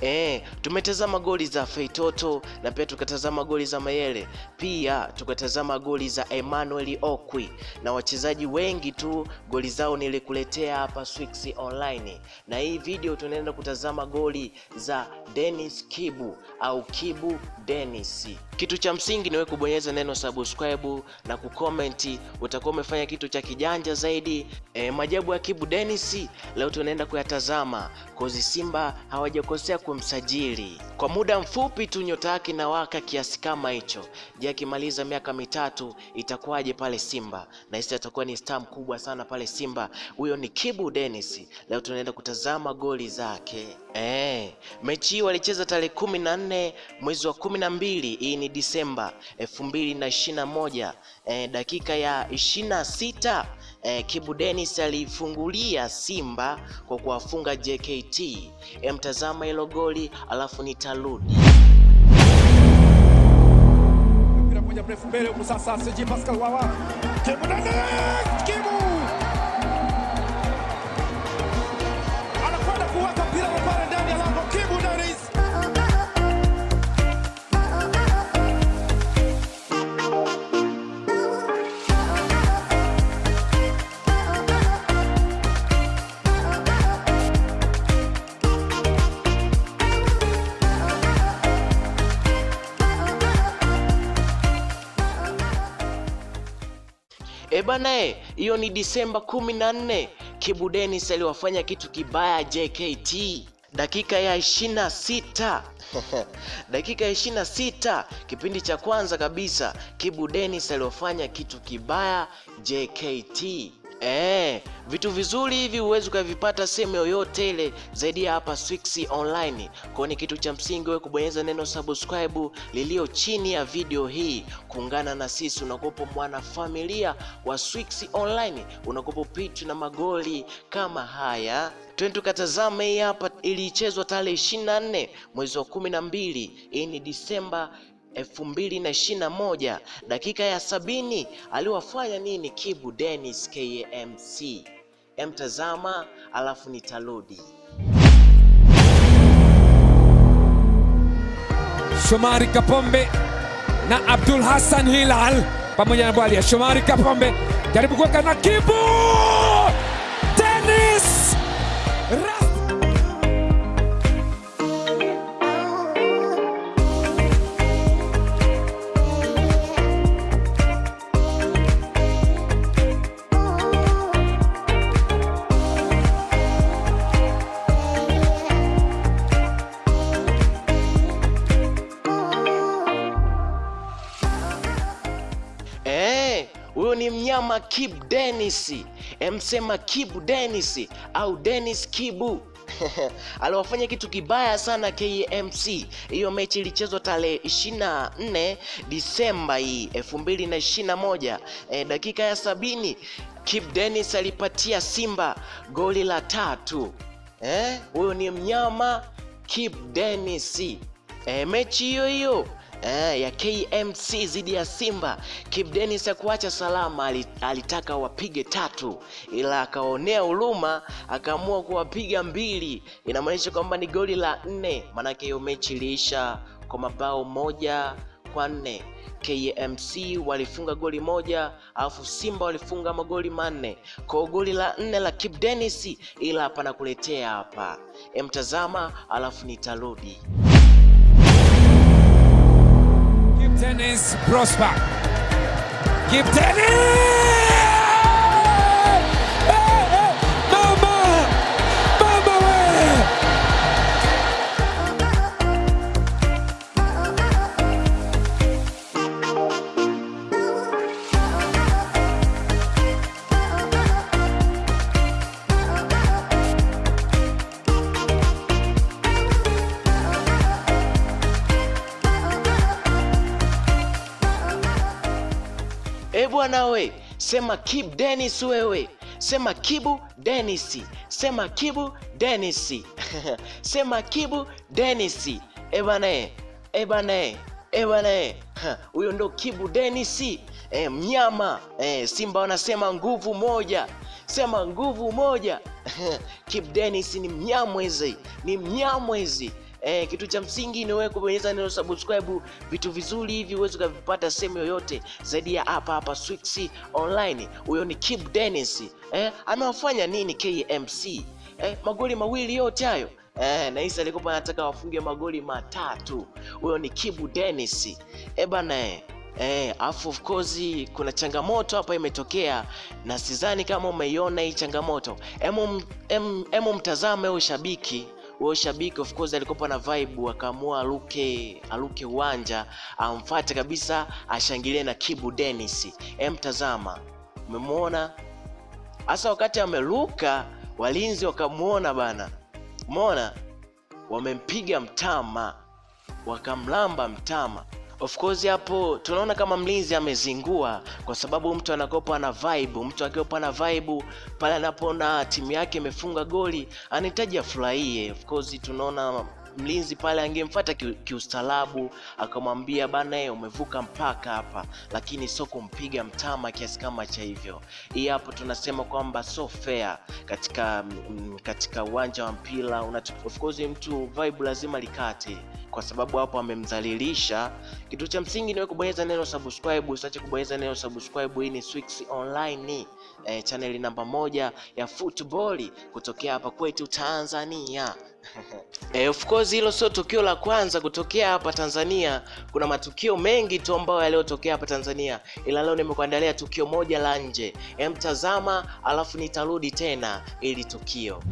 Eh, tumetazama goli za Feitoto na pia tukatazama goli za Mayele, pia tukatazama goli za Emmanuel Okwi. Na wachezaji wengi tu goli zao nilikuletea hapa Swix Online, na hii video tunaenda kutazama goli za Dennis Kibu au Kibu Dennis. Kitu cha msingi ni wewe kubonyeza neno subscribe na kucomment, utakuwa umefanya kitu cha kijanja zaidi. E, majabu ya Kibu Dennis leo tunaenda kuyatazama kozi Simba hawajakosea kumsajili kwa muda mfupi tu, nyota yake inawaka kiasi kama hicho. Je, akimaliza miaka mitatu itakuwaje pale Simba? Na hisi atakuwa ni star mkubwa sana pale Simba. Huyo ni Kibu Dennis. Leo tunaenda kutazama goli zake. Eh, mechi hii walicheza tarehe kumi na nne mwezi wa kumi na mbili hii ni Disemba elfu mbili na ishirini na moja eh, dakika ya ishirini na sita eh, Kibu Dennis alifungulia Simba kwa kuwafunga JKT. Eh, mtazama hilo goli alafu nitarudi. Mpira mrefu mbele huku sasa, Pascal Wawa Kibu Dennis, bana, hiyo ni Disemba kumi na nne. Kibu Dennis aliwafanya kitu kibaya JKT dakika ya ishirini na sita dakika ya ishirini na sita kipindi cha kwanza kabisa, Kibu Dennis aliwafanya kitu kibaya JKT. Eh, vitu vizuri hivi huwezi ukavipata sehemu yoyote ile zaidi ya hapa Swix Online. Kwa ni kitu cha msingi wewe kubonyeza neno subscribe lilio chini ya video hii, kuungana na sisi, unakopo mwana familia wa Swix Online, unakopo pitu na magoli kama haya. Twende tukatazame hii hapa, ilichezwa tarehe 24 mwezi wa kumi na mbili. Hii ni Disemba elfu mbili na ishirini na moja dakika ya sabini aliwafanya nini Kibu Dennis KMC? Emtazama alafu nitarudi. Shomari Kapombe na Abdul Hassan Hilal pamoja na Bwalia. Shomari Kapombe jaribu kuweka na Kibu Eh, ni mnyama Kibu Dennis. Emsema Kibu Dennis au Dennis Kibu aliwafanya kitu kibaya sana KMC. Hiyo mechi ilichezwa tarehe 24 Disemba hii 2021. e, dakika ya sabini Kibu Dennis alipatia Simba goli la tatu. Eh, huyo ni mnyama Kibu Dennis. E, mechi hiyo hiyo eh, ya KMC dhidi ya Simba, Kibu Dennis hakuacha salama, alitaka wapige tatu, ila akaonea huruma, akaamua kuwapiga mbili. Inamaanisha kwamba ni goli la nne, maanake hiyo mechi iliisha kwa mabao moja kwa nne. KMC walifunga goli moja alafu Simba walifunga magoli manne. Kwa goli la nne la Kibu Dennis, ila hapa nakuletea hapa, emtazama alafu nitarudi. prosper. Give 10 E bwana we, sema Kibu Dennis wewe, sema Kibu Dennis, sema Kibu Dennis, sema Kibu Dennis. E bwana e, e bwana e, e bwana e, huyo ndo Kibu Dennis. E, mnyama. E, Simba wanasema nguvu moja, sema nguvu moja. Kibu Denis ni mnyamwezi, ni mnyamwezi Eh, kitu cha msingi ni wewe kubonyeza neno subscribe, vitu vizuri hivi uweze ukavipata sehemu yoyote zaidi ya hapa hapa Swix Online. Huyo ni Kibu Dennis. Eh, amewafanya nini KMC? Eh, magoli mawili yote hayo Eh, na Isa alikuwa anataka wafunge magoli matatu. Huyo ni Kibu Dennis. Eh bana eh. Eh, afu of course kuna changamoto hapa imetokea na sidhani kama umeiona hii changamoto. Emu, em, mtazame huyo shabiki huyo shabiki of course alikopa na vibe, akaamua aruke aruke uwanja amfuate kabisa, ashangilie na Kibu Dennis. Em, tazama, umemwona hasa wakati ameruka, walinzi wakamwona bana, umeona, wamempiga mtama, wakamlamba mtama. Of course hapo tunaona kama mlinzi amezingua, kwa sababu mtu anakopa na vibe. Mtu akiopa na vibe pale anapoona timu yake imefunga goli anahitaji afurahie. Of course tunaona mlinzi pale angemfuata ki- akamwambia bana, umevuka mpaka hapa, lakini sio kumpiga mtama kiasi kama cha hivyo. Hii hapo tunasema kwamba so fair katika mm, katika uwanja wa mpira. Of course mtu vibe lazima likate kwa sababu hapo amemdhalilisha. Kitu cha msingi ni kubonyeza neno subscribe, usiache kubonyeza neno subscribe. Hii ni Swix Online eh, chaneli namba moja ya football kutokea hapa kwetu Tanzania. Eh, of course hilo sio tukio la kwanza kutokea hapa Tanzania. Kuna matukio mengi tu ambayo yaliyotokea hapa Tanzania, ila leo nimekuandalia tukio moja la nje. Emtazama alafu nitarudi tena ili tukio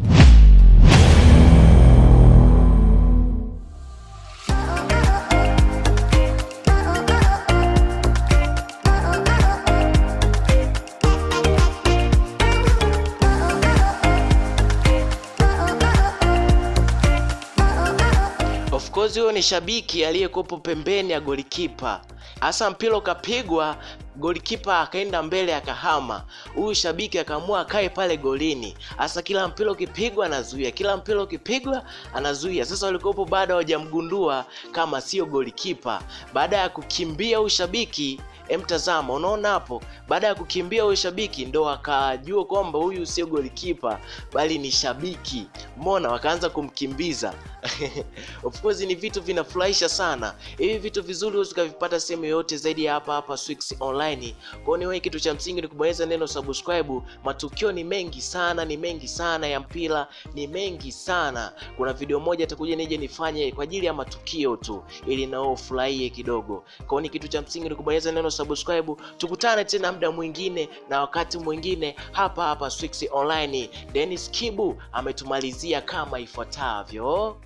Of huyo ni shabiki aliyekuwepo pembeni ya golikipa. Hasa mpira ukapigwa, golikipa akaenda mbele akahama. Huyu shabiki akaamua akae pale golini. Hasa kila mpira ukipigwa anazuia, kila mpira ukipigwa anazuia. Sasa walikuwepo bado hawajamgundua kama sio golikipa. Baada ya kukimbia huyu shabiki Emtazama, unaona hapo, baada ya kukimbia huyu shabiki ndo akajua kwamba huyu sio golikipa bali ni shabiki. Mbona wakaanza kumkimbiza of course ni vitu vinafurahisha sana. Hivi vitu vizuri huwezi ukavipata sehemu yoyote zaidi ya hapa hapa Swix Online. Kwa hiyo kitu cha msingi ni kubonyeza neno subscribe. Matukio ni mengi sana, ni mengi sana ya mpira, ni mengi sana. Kuna video moja atakuja nije nifanye kwa ajili ya matukio tu, ili nao ufurahie kidogo. Kwa hiyo kitu cha msingi ni kubonyeza neno subscribe. Tukutane tena muda mwingine na wakati mwingine hapa hapa Swix Online. Dennis Kibu ametumalizia kama ifuatavyo.